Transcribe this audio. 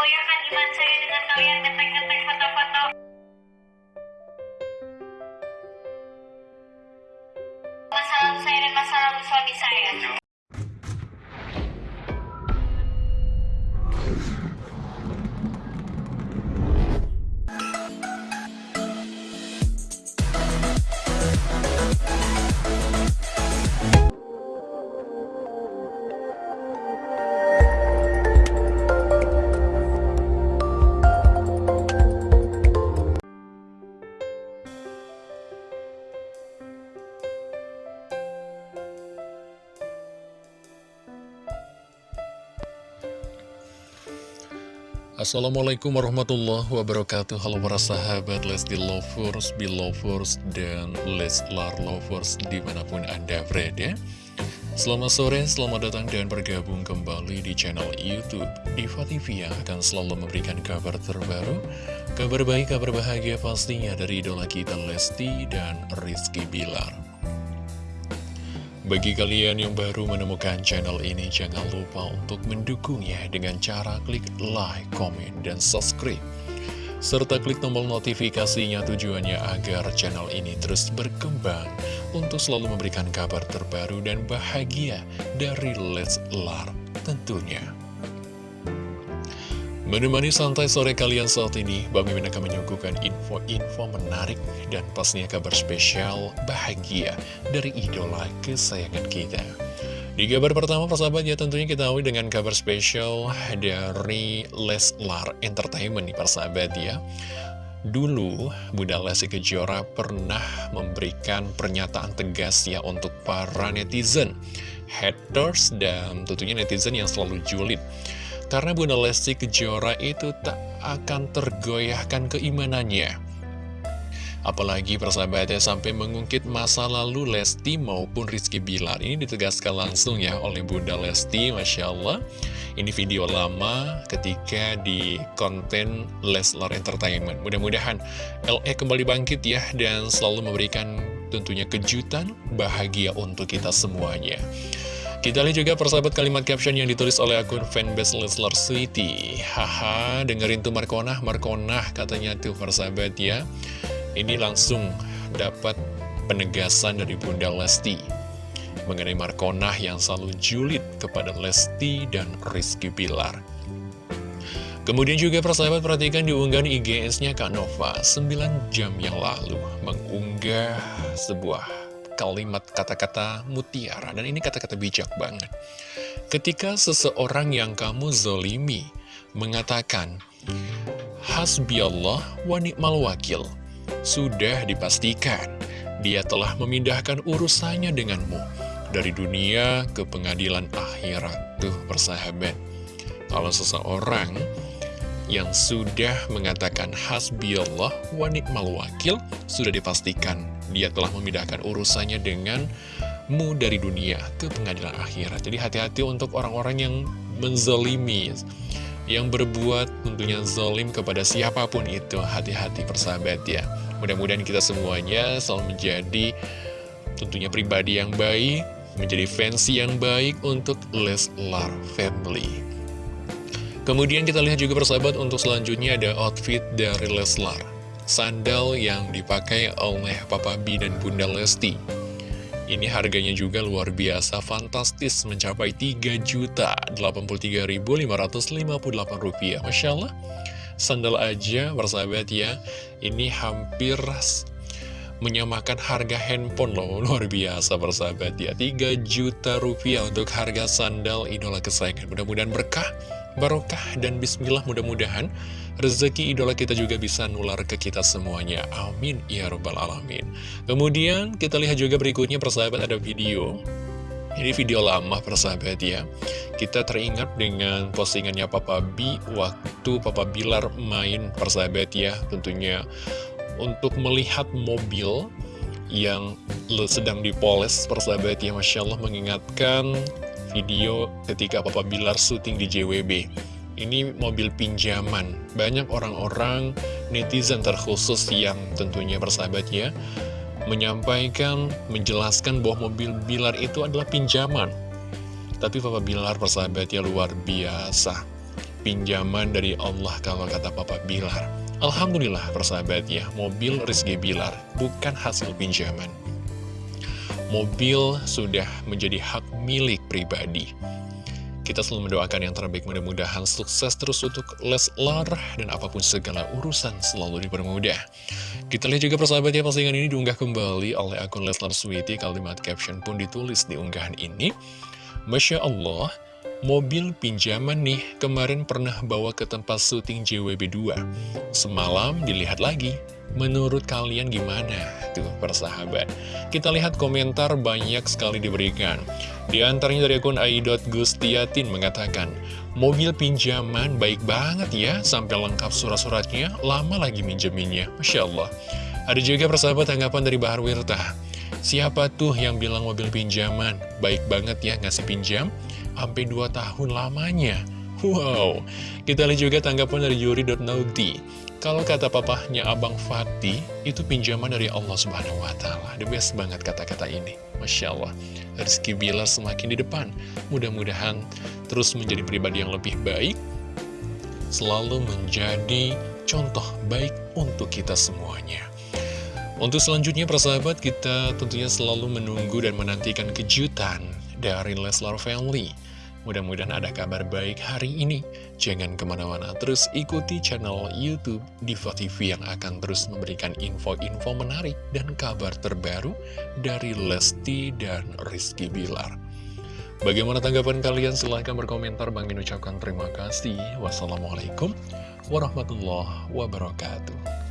goyahkan iman saya dengan kalian ngetek-ngetek foto-foto. Masa lalu saya dan masa lalu suami saya. Assalamualaikum warahmatullahi wabarakatuh. Halo para sahabat Lesti Lovers, Belovers, dan Leslar Lovers di mana pun Anda berada. Selamat sore, selamat datang dan bergabung kembali di channel Youtube Diva TV yang akan selalu memberikan kabar terbaru Kabar baik, kabar bahagia pastinya dari idola kita Lesti dan Rizky Bilar bagi kalian yang baru menemukan channel ini, jangan lupa untuk mendukungnya dengan cara klik like, comment, dan subscribe. Serta klik tombol notifikasinya tujuannya agar channel ini terus berkembang untuk selalu memberikan kabar terbaru dan bahagia dari Leslar tentunya. Menemani santai sore kalian saat ini, Bang Mimin akan menyuguhkan info-info menarik dan pastinya kabar spesial bahagia dari idola kesayangan kita. Di kabar pertama, persahabat ya tentunya kita awali dengan kabar spesial dari Leslar Entertainment nih persahabat ya. Dulu, Bunda Lesti Kejora pernah memberikan pernyataan tegas ya untuk para netizen, haters, dan tentunya netizen yang selalu julid. Karena Bunda Lesti Kejora itu tak akan tergoyahkan keimanannya. Apalagi persahabatnya sampai mengungkit masa lalu Lesti maupun Rizky Bilar. Ini ditegaskan langsung ya oleh Bunda Lesti, Masya Allah. Ini video lama ketika di konten Leslar Entertainment. Mudah-mudahan LE kembali bangkit ya dan selalu memberikan tentunya kejutan bahagia untuk kita semuanya. Kita lihat juga persahabat kalimat caption yang ditulis oleh akun fanbase Leslar City. Haha, dengerin tuh Markonah, Markonah katanya tuh persahabat ya. Ini langsung dapat penegasan dari Bunda Lesti mengenai Markonah yang selalu julid kepada Lesti dan Rizky Bilar. Kemudian juga persahabat perhatikan diunggahan IGS-nya Kak Nova 9 jam yang lalu mengunggah sebuah kalimat kata-kata mutiara Dan ini kata-kata bijak banget. Ketika seseorang yang kamu zolimi Mengatakan Hasbi Allah wa ni'mal wakil Sudah dipastikan Dia telah memindahkan urusannya denganmu Dari dunia ke pengadilan akhirat. Tuh persahabat Kalau seseorang yang sudah mengatakan hasbi Allah wa ni'mal wakil sudah dipastikan dia telah memindahkan urusannya denganmu dari dunia ke pengadilan akhirat. Jadi hati-hati untuk orang-orang yang menzolimi, yang berbuat tentunya zolim kepada siapa pun itu. Hati-hati persahabat ya. Mudah-mudahan kita semuanya selalu menjadi tentunya pribadi yang baik, menjadi fans yang baik untuk Leslar Family. Kemudian kita lihat juga persahabat untuk selanjutnya ada outfit dari Leslar Sandal yang dipakai oleh Papa B dan Bunda Lesti. Ini harganya juga luar biasa fantastis mencapai Rp3.083.558 Masya Allah. Sandal aja persahabat ya Ini hampir menyamakan harga handphone loh. Luar biasa persahabat ya. 3 juta rupiah untuk harga sandal idola kesayangan. Mudah-mudahan berkah barokah dan bismillah mudah-mudahan rezeki idola kita juga bisa nular ke kita semuanya. Amin ya robbal alamin. Kemudian kita lihat juga berikutnya persahabat ada video. Ini video lama persahabat ya. Kita teringat dengan postingannya Papa B Waktu Papa Bilar main persahabat ya Tentunya. Untuk melihat mobil yang sedang dipoles persahabat ya Masya Allah mengingatkan video ketika Papa Bilar syuting di JWB ini mobil pinjaman banyak orang-orang netizen terkhusus yang tentunya persahabat ya menyampaikan, menjelaskan bahwa mobil Bilar itu adalah pinjaman tapi Papa Bilar persahabat ya luar biasa pinjaman dari Allah kalau kata Papa Bilar. Alhamdulillah persahabat ya, mobil Rizky Bilar bukan hasil pinjaman. Mobil sudah menjadi hak milik pribadi. Kita selalu mendoakan yang terbaik mudah-mudahan sukses terus untuk Leslar dan apa pun segala urusan selalu dipermudah. Kita lihat juga persahabat ya postingan ini diunggah kembali oleh akun Leslar Sweety kalimat caption pun ditulis di unggahan ini. Masya Allah, mobil pinjaman nih kemarin pernah bawa ke tempat syuting JWB2. Semalam dilihat lagi, menurut kalian gimana? Tuh persahabat. Kita lihat komentar banyak sekali diberikan. Di antaranya dari akun ai.gustiatin mengatakan, Mobil pinjaman baik banget ya, sampai lengkap surat-suratnya, lama lagi minjeminnya. Masya Allah. Ada juga persahabat tanggapan dari Bahar Wirta. Siapa tuh yang bilang mobil pinjaman? Baik banget ya ngasih pinjam, sampai 2 tahun lamanya. Wow, kita lihat juga tanggapan dari Yuri.nauti. Kalau kata papahnya Abang Fatih, itu pinjaman dari Allah Subhanahu wa Ta'ala. The best banget kata-kata ini. Masya Allah, Rizky Bilar semakin di depan. Mudah-mudahan terus menjadi pribadi yang lebih baik, selalu menjadi contoh baik untuk kita semuanya. Untuk selanjutnya persahabat kita tentunya selalu menunggu dan menantikan kejutan dari Leslar Family. Mudah-mudahan ada kabar baik hari ini. Jangan ke mana-mana, terus ikuti channel Youtube Diva TV yang akan terus memberikan info-info menarik dan kabar terbaru dari Lesti dan Rizky Bilar. Bagaimana tanggapan kalian? Silahkan berkomentar. Bang ucapkan terima kasih. Wassalamualaikum warahmatullahi wabarakatuh.